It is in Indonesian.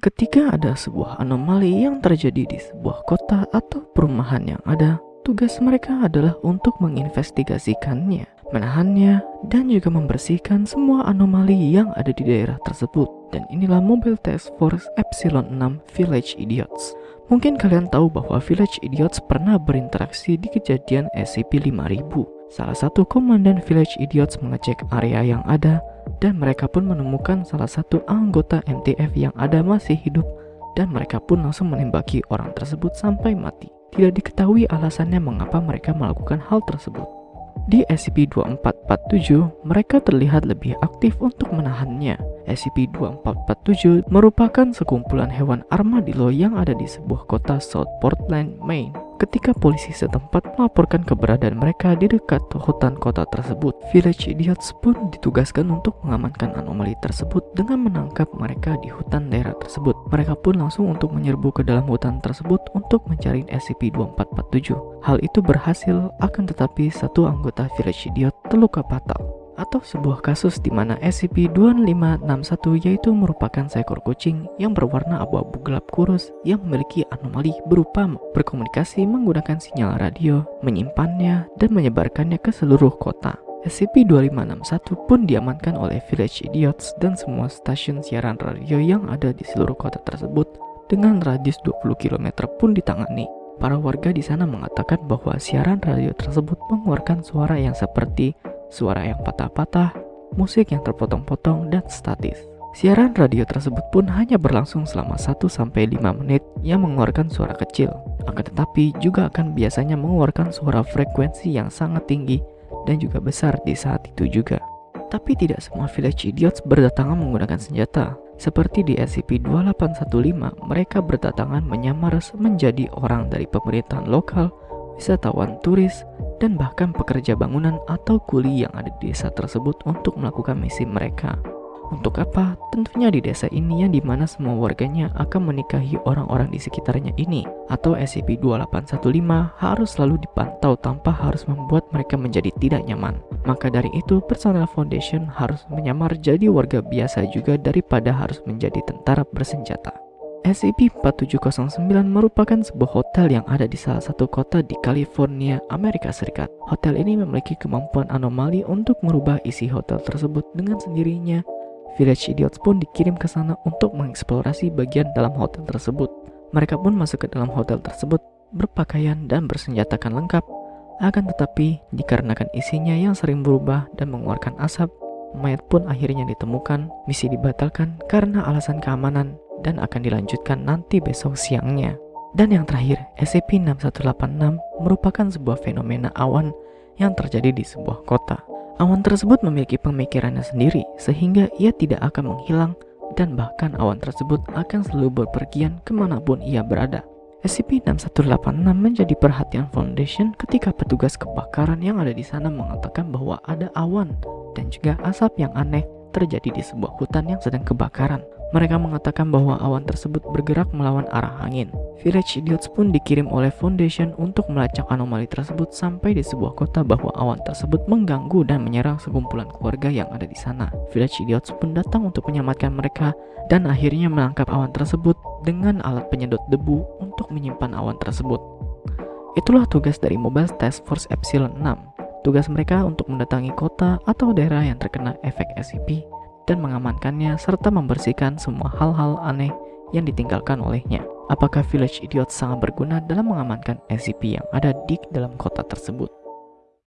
Ketika ada sebuah anomali yang terjadi di sebuah kota atau perumahan yang ada, tugas mereka adalah untuk menginvestigasikannya, menahannya, dan juga membersihkan semua anomali yang ada di daerah tersebut. Dan inilah mobil Task Force Epsilon 6 Village Idiots. Mungkin kalian tahu bahwa Village Idiots pernah berinteraksi di kejadian SCP-5000. Salah satu komandan Village Idiots mengecek area yang ada dan mereka pun menemukan salah satu anggota MTF yang ada masih hidup dan mereka pun langsung menembaki orang tersebut sampai mati. Tidak diketahui alasannya mengapa mereka melakukan hal tersebut. Di SCP-2447, mereka terlihat lebih aktif untuk menahannya. SCP-2447 merupakan sekumpulan hewan armadillo yang ada di sebuah kota South Portland, Maine. Ketika polisi setempat melaporkan keberadaan mereka di dekat hutan kota tersebut, Village Idiots pun ditugaskan untuk mengamankan anomali tersebut dengan menangkap mereka di hutan daerah tersebut. Mereka pun langsung untuk menyerbu ke dalam hutan tersebut untuk mencari SCP-2447. Hal itu berhasil, akan tetapi satu anggota Village Idiot terluka fatal atau sebuah kasus di mana SCP-2561 yaitu merupakan seekor kucing yang berwarna abu-abu gelap kurus yang memiliki anomali berupa berkomunikasi menggunakan sinyal radio, menyimpannya, dan menyebarkannya ke seluruh kota. SCP-2561 pun diamankan oleh Village Idiots dan semua stasiun siaran radio yang ada di seluruh kota tersebut dengan radius 20 km pun ditangani. Para warga di sana mengatakan bahwa siaran radio tersebut mengeluarkan suara yang seperti suara yang patah-patah, musik yang terpotong-potong, dan statis. Siaran radio tersebut pun hanya berlangsung selama 1-5 menit yang mengeluarkan suara kecil. Akan tetapi juga akan biasanya mengeluarkan suara frekuensi yang sangat tinggi dan juga besar di saat itu juga. Tapi tidak semua village idiots berdatangan menggunakan senjata. Seperti di SCP-2815, mereka berdatangan menyamar menjadi orang dari pemerintahan lokal, wisatawan turis, dan bahkan pekerja bangunan atau kuli yang ada di desa tersebut untuk melakukan misi mereka. Untuk apa? Tentunya di desa ini yang di mana semua warganya akan menikahi orang-orang di sekitarnya ini Atau SCP-2815 harus selalu dipantau tanpa harus membuat mereka menjadi tidak nyaman Maka dari itu personel foundation harus menyamar jadi warga biasa juga daripada harus menjadi tentara bersenjata SCP-4709 merupakan sebuah hotel yang ada di salah satu kota di California, Amerika Serikat. Hotel ini memiliki kemampuan anomali untuk merubah isi hotel tersebut dengan sendirinya. Village Idiots pun dikirim ke sana untuk mengeksplorasi bagian dalam hotel tersebut. Mereka pun masuk ke dalam hotel tersebut berpakaian dan bersenjatakan lengkap. Akan tetapi, dikarenakan isinya yang sering berubah dan mengeluarkan asap, mayat pun akhirnya ditemukan. Misi dibatalkan karena alasan keamanan dan akan dilanjutkan nanti besok siangnya. Dan yang terakhir, SCP-6186 merupakan sebuah fenomena awan yang terjadi di sebuah kota. Awan tersebut memiliki pemikirannya sendiri, sehingga ia tidak akan menghilang dan bahkan awan tersebut akan selalu berpergian ke mana pun ia berada. SCP-6186 menjadi perhatian Foundation ketika petugas kebakaran yang ada di sana mengatakan bahwa ada awan dan juga asap yang aneh terjadi di sebuah hutan yang sedang kebakaran. Mereka mengatakan bahwa awan tersebut bergerak melawan arah angin. Village Idiots pun dikirim oleh Foundation untuk melacak anomali tersebut sampai di sebuah kota bahwa awan tersebut mengganggu dan menyerang sekumpulan keluarga yang ada di sana. Village Idiots pun datang untuk menyelamatkan mereka dan akhirnya menangkap awan tersebut dengan alat penyedot debu untuk menyimpan awan tersebut. Itulah tugas dari Mobile Task Force Epsilon 6. Tugas mereka untuk mendatangi kota atau daerah yang terkena efek SCP dan mengamankannya serta membersihkan semua hal-hal aneh yang ditinggalkan olehnya. Apakah Village Idiot sangat berguna dalam mengamankan SCP yang ada di dalam kota tersebut?